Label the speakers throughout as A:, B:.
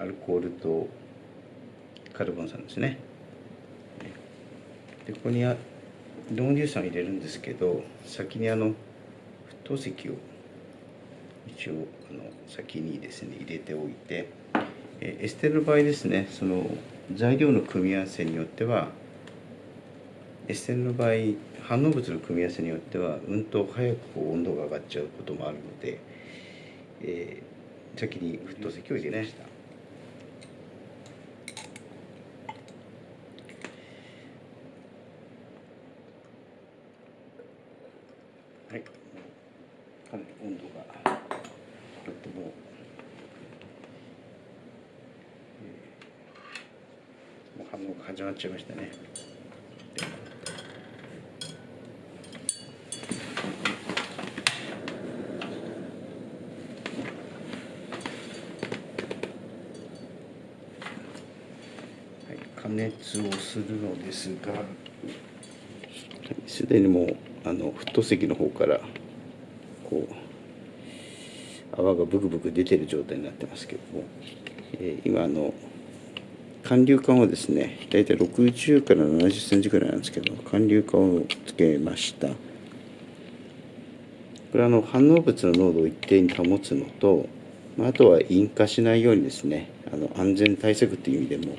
A: アルコールとカルボン酸ですねでここにあ濃硫酸入れるんですけど先にあの沸騰石を一応あの先にですね入れておいてエステルの場合ですねその材料の組み合わせによってはエステルの場合反応物の組み合わせによってはうんと早くこう温度が上がっちゃうこともあるので、えー、先に沸騰石を入れました。はい、かなり温度がこってもう、えー、もう反応が始まっちゃいましたね。加熱をするのですがすでにもうあの沸騰石の方からこう泡がブクブク出てる状態になってますけども、えー、今あの寒流管をですね大体60から70センチぐらいなんですけど寒流管をつけましたこれはあの反応物の濃度を一定に保つのとまあとは引火しないようにですねあの安全対策という意味でも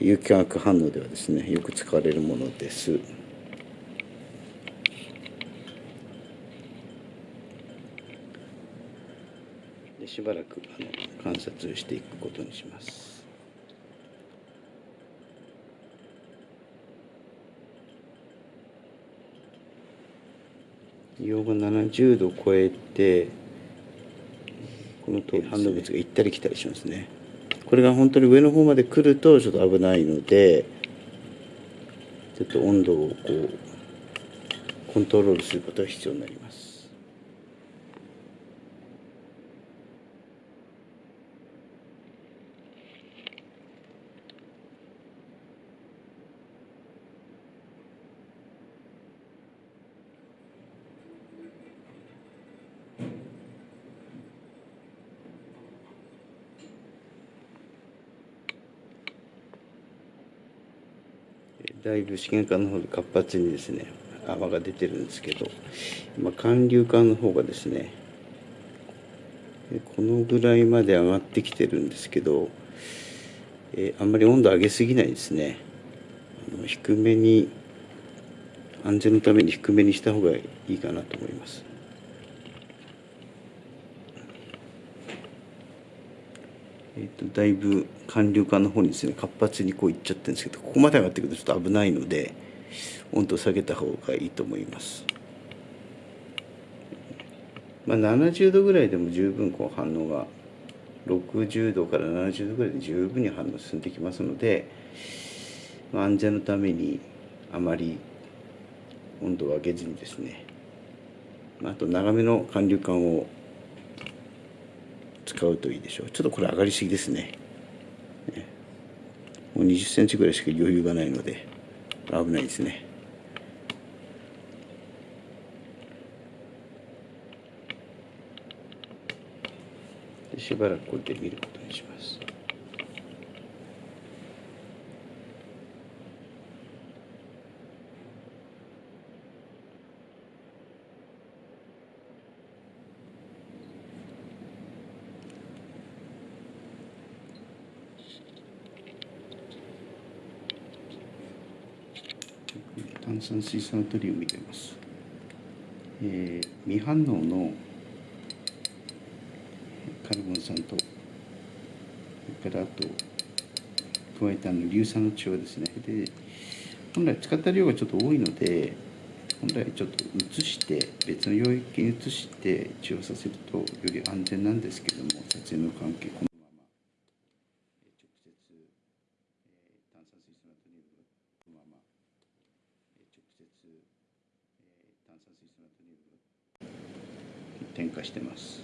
A: 有機化学反応ではですねよく使われるものです。でしばらくあの観察していくことにします。硫黄が70度を超えてこの通り反応物が行ったり来たりしますね。これが本当に上の方まで来るとちょっと危ないのでちょっと温度をこうコントロールすることが必要になります。だいぶ資源管の方で活発にですね泡が出てるんですけど今寒流管の方がですねこのぐらいまで上がってきてるんですけど、えー、あんまり温度上げすぎないですね。あの低めに安全のために低めにした方がいいかなと思います。えーと、だいぶ寒流管の方にですね活発にこういっちゃってるんですけどここまで上がってくるとちょっと危ないので温度を下げた方がいいと思います。まあ、70度ぐらいでも十分こう反応が60度から70度ぐらいで十分に反応進んできますので、まあ、安全のためにあまり温度を上げずにですねあと長めの寒流管を使うといいでしょう。ちょっとこれ上がりすぎですね。もう20センチぐらいしか余裕がないので危ないですね。しばらくこれで見ることにします。炭酸水素ナトリウム入れます、えー、未反応のカルボン酸とそれからあと加えたの硫酸の血はですねで本来使った量がちょっと多いので本来ちょっと移して別の領域に移して血をさせるとより安全なんですけども撮影の関係このまま直接炭酸水素ナトリウムのまま直接、え炭酸水素ナトリウム添加してます。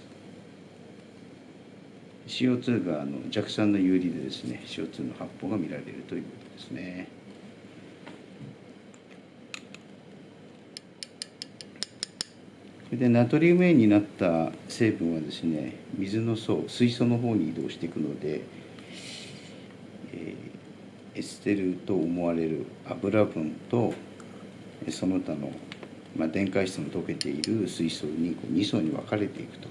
A: CO2 があの弱酸の有利でですね CO2 の発泡が見られるということですね。それでナトリウム塩になった成分はですね水の層水素の方に移動していくので、エステルと思われる油分とその他の、まあ、電解質の溶けている水素にこう2層に分かれていくと。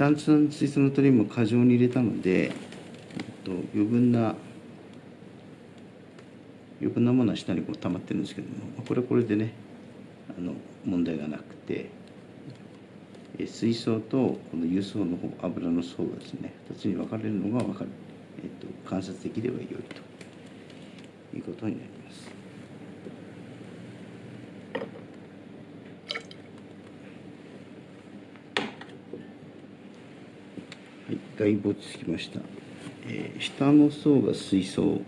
A: 炭酸水素ナトリウムを過剰に入れたので、えっと、余分な余分なものは下にこう溜まってるんですけどもこれはこれでねあの問題がなくて水槽とこの油層の方油の層がですね2つに分かれるのが分かる、えっと、観察できれば良いということになります。はい、外没つきました。えー、下の層が水槽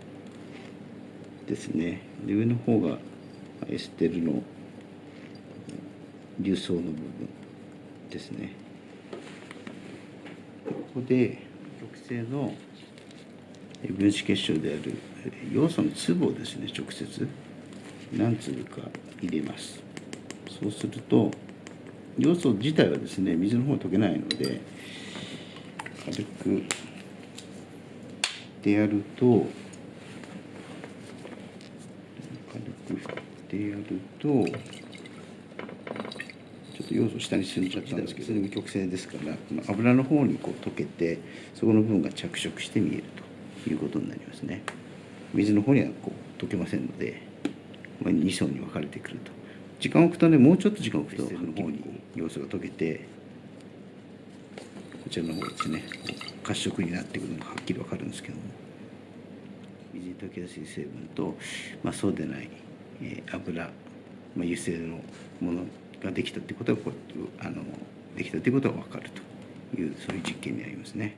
A: ですねで上の方がエステルの流層の部分ですね。ここで極性の分子結晶である要素の粒をですね直接何粒か入れます。そうすると要素自体はですね水の方は溶けないので軽くでやると軽く振ってやるとょっと要素下に沈んじゃったんですけど。それが曲線ですからこの油の方にこう溶けてそこの部分が着色して見えるということになりますね。水の方にはこう溶けませんので、まあ、2層に分かれてくると。時間を置くとねもうちょっと時間を置くとの方に要素が溶けてこちらの方ですね褐色になってくるのがはっきり分かるんですけども。水に溶けやすい成分と、まあ、そうでない、えー、油、まあ、油性のものができたってことはこうあのできたってことが分かるというそういう実験になりますね。